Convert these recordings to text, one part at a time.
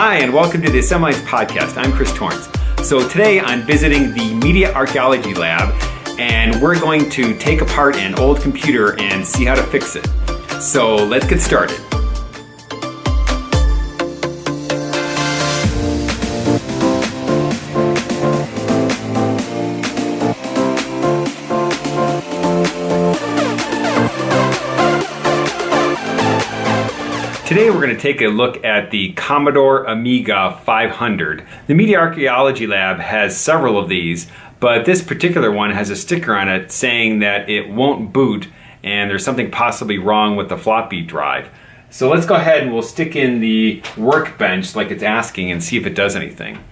Hi, and welcome to the Assembly Podcast. I'm Chris Torrance. So today I'm visiting the Media Archaeology Lab, and we're going to take apart an old computer and see how to fix it. So let's get started. Today we're going to take a look at the Commodore Amiga 500. The Media Archaeology Lab has several of these, but this particular one has a sticker on it saying that it won't boot and there's something possibly wrong with the floppy drive. So let's go ahead and we'll stick in the workbench like it's asking and see if it does anything.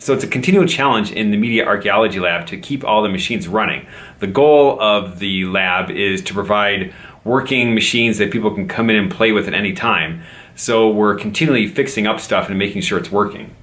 So it's a continual challenge in the Media Archaeology Lab to keep all the machines running. The goal of the lab is to provide working machines that people can come in and play with at any time. So we're continually fixing up stuff and making sure it's working.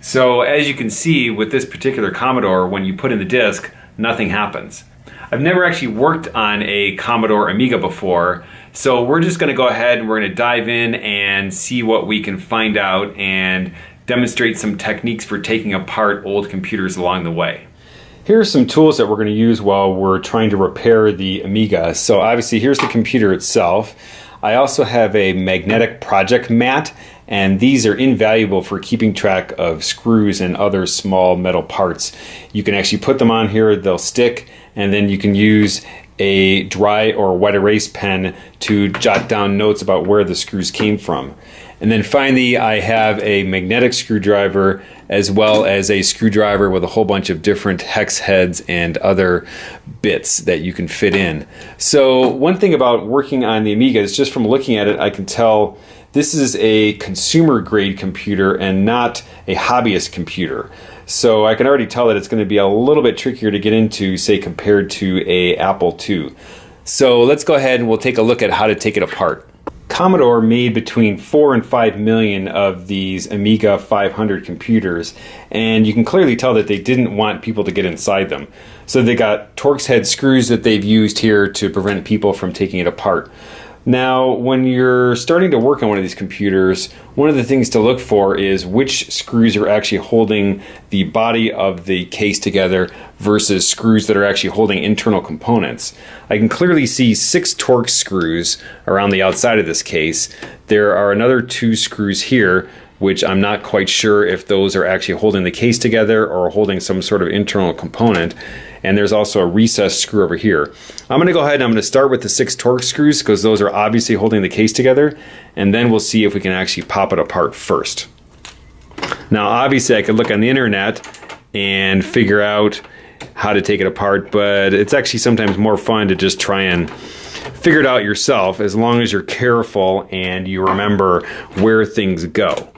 So as you can see with this particular Commodore, when you put in the disk, nothing happens. I've never actually worked on a Commodore Amiga before, so we're just going to go ahead and we're going to dive in and see what we can find out and demonstrate some techniques for taking apart old computers along the way. Here are some tools that we're going to use while we're trying to repair the Amiga. So obviously here's the computer itself. I also have a magnetic project mat and these are invaluable for keeping track of screws and other small metal parts. You can actually put them on here, they'll stick, and then you can use a dry or wet erase pen to jot down notes about where the screws came from. And then finally, I have a magnetic screwdriver as well as a screwdriver with a whole bunch of different hex heads and other bits that you can fit in. So one thing about working on the Amiga is just from looking at it, I can tell this is a consumer grade computer and not a hobbyist computer. So I can already tell that it's going to be a little bit trickier to get into, say, compared to a Apple II. So let's go ahead and we'll take a look at how to take it apart. Commodore made between 4 and 5 million of these Amiga 500 computers, and you can clearly tell that they didn't want people to get inside them. So they got Torx head screws that they've used here to prevent people from taking it apart. Now, when you're starting to work on one of these computers, one of the things to look for is which screws are actually holding the body of the case together versus screws that are actually holding internal components. I can clearly see six Torx screws around the outside of this case. There are another two screws here which I'm not quite sure if those are actually holding the case together or holding some sort of internal component. And there's also a recessed screw over here. I'm gonna go ahead and I'm gonna start with the six Torx screws because those are obviously holding the case together. And then we'll see if we can actually pop it apart first. Now, obviously I could look on the internet and figure out how to take it apart, but it's actually sometimes more fun to just try and figure it out yourself as long as you're careful and you remember where things go.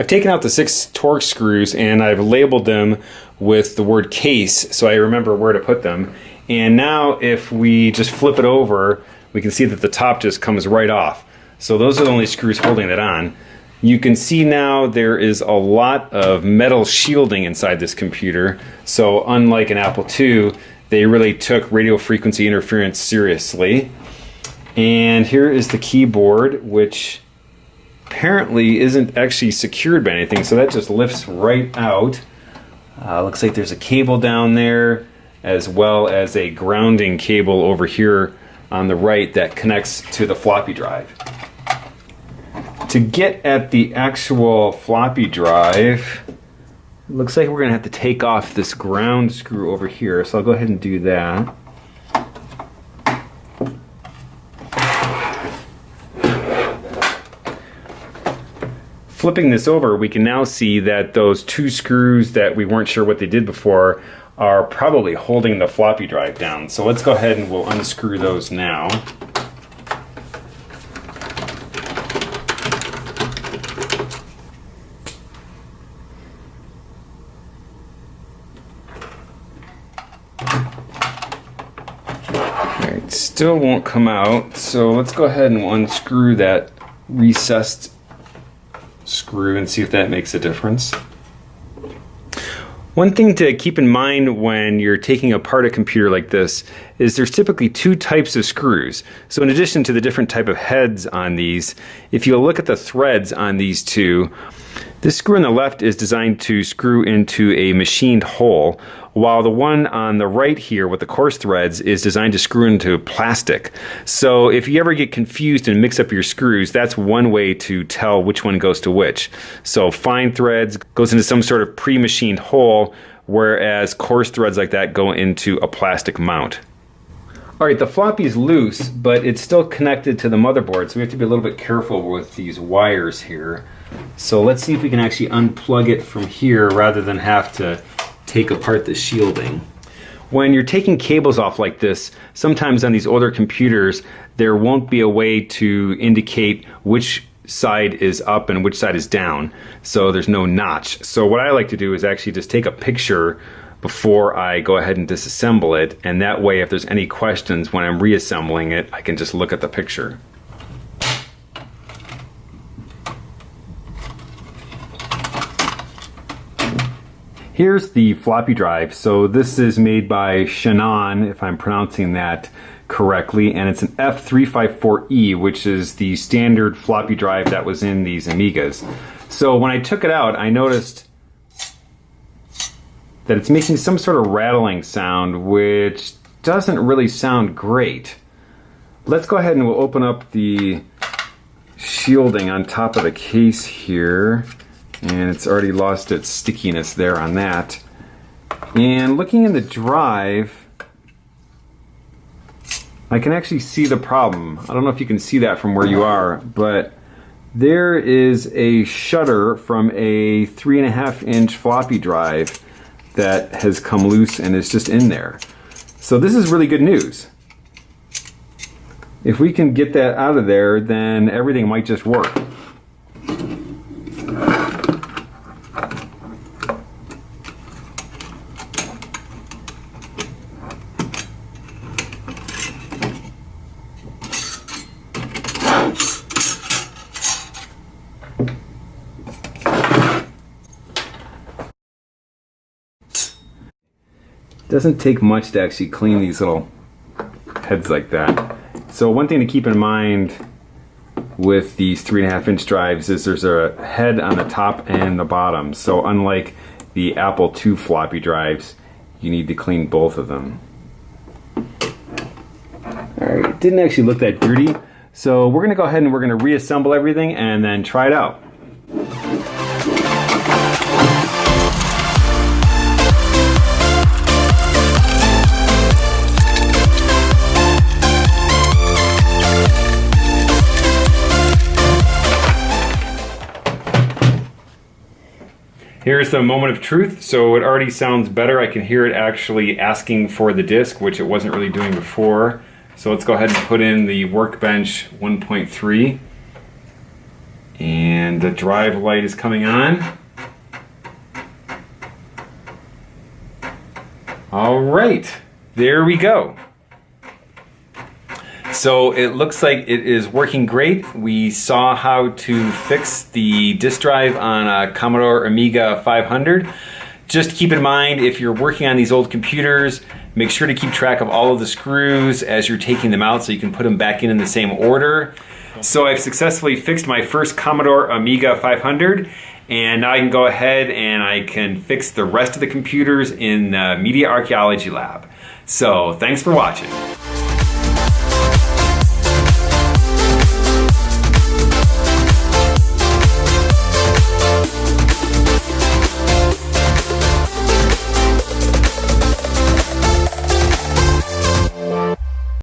I've taken out the six Torx screws and I've labeled them with the word case so I remember where to put them. And now if we just flip it over, we can see that the top just comes right off. So those are the only screws holding it on. You can see now there is a lot of metal shielding inside this computer. So unlike an Apple II, they really took radio frequency interference seriously. And here is the keyboard, which apparently isn't actually secured by anything, so that just lifts right out. Uh, looks like there's a cable down there, as well as a grounding cable over here on the right that connects to the floppy drive. To get at the actual floppy drive, looks like we're going to have to take off this ground screw over here, so I'll go ahead and do that. Flipping this over, we can now see that those two screws that we weren't sure what they did before are probably holding the floppy drive down. So let's go ahead and we'll unscrew those now. Still won't come out, so let's go ahead and unscrew that recessed screw and see if that makes a difference. One thing to keep in mind when you're taking apart a computer like this is there's typically two types of screws. So in addition to the different type of heads on these, if you look at the threads on these two, This screw on the left is designed to screw into a machined hole, while the one on the right here with the coarse threads is designed to screw into plastic. So if you ever get confused and mix up your screws, that's one way to tell which one goes to which. So fine threads goes into some sort of pre-machined hole, whereas coarse threads like that go into a plastic mount. All right, the floppy is loose, but it's still connected to the motherboard, so we have to be a little bit careful with these wires here. So let's see if we can actually unplug it from here rather than have to take apart the shielding. When you're taking cables off like this, sometimes on these older computers, there won't be a way to indicate which side is up and which side is down. So there's no notch. So what I like to do is actually just take a picture before I go ahead and disassemble it. And that way, if there's any questions when I'm reassembling it, I can just look at the picture. Here's the floppy drive. So this is made by Chinon, if I'm pronouncing that correctly, and it's an F354E, which is the standard floppy drive that was in these Amigas. So when I took it out, I noticed that it's making some sort of rattling sound, which doesn't really sound great. Let's go ahead and we'll open up the shielding on top of the case here and it's already lost its stickiness there on that. And looking in the drive, I can actually see the problem. I don't know if you can see that from where you are, but there is a shutter from a three and a half inch floppy drive that has come loose and is just in there. So this is really good news. If we can get that out of there, then everything might just work. Doesn't take much to actually clean these little heads like that. So one thing to keep in mind with these three and a half inch drives is there's a head on the top and the bottom. So unlike the Apple II floppy drives, you need to clean both of them. All right, it didn't actually look that dirty. So we're gonna go ahead and we're gonna reassemble everything and then try it out. Here's the moment of truth. So it already sounds better. I can hear it actually asking for the disk, which it wasn't really doing before. So let's go ahead and put in the Workbench 1.3. And the drive light is coming on. All right, there we go. So it looks like it is working great. We saw how to fix the disk drive on a Commodore Amiga 500. Just keep in mind, if you're working on these old computers, make sure to keep track of all of the screws as you're taking them out so you can put them back in in the same order. So I've successfully fixed my first Commodore Amiga 500 and now I can go ahead and I can fix the rest of the computers in the Media Archaeology Lab. So thanks for watching.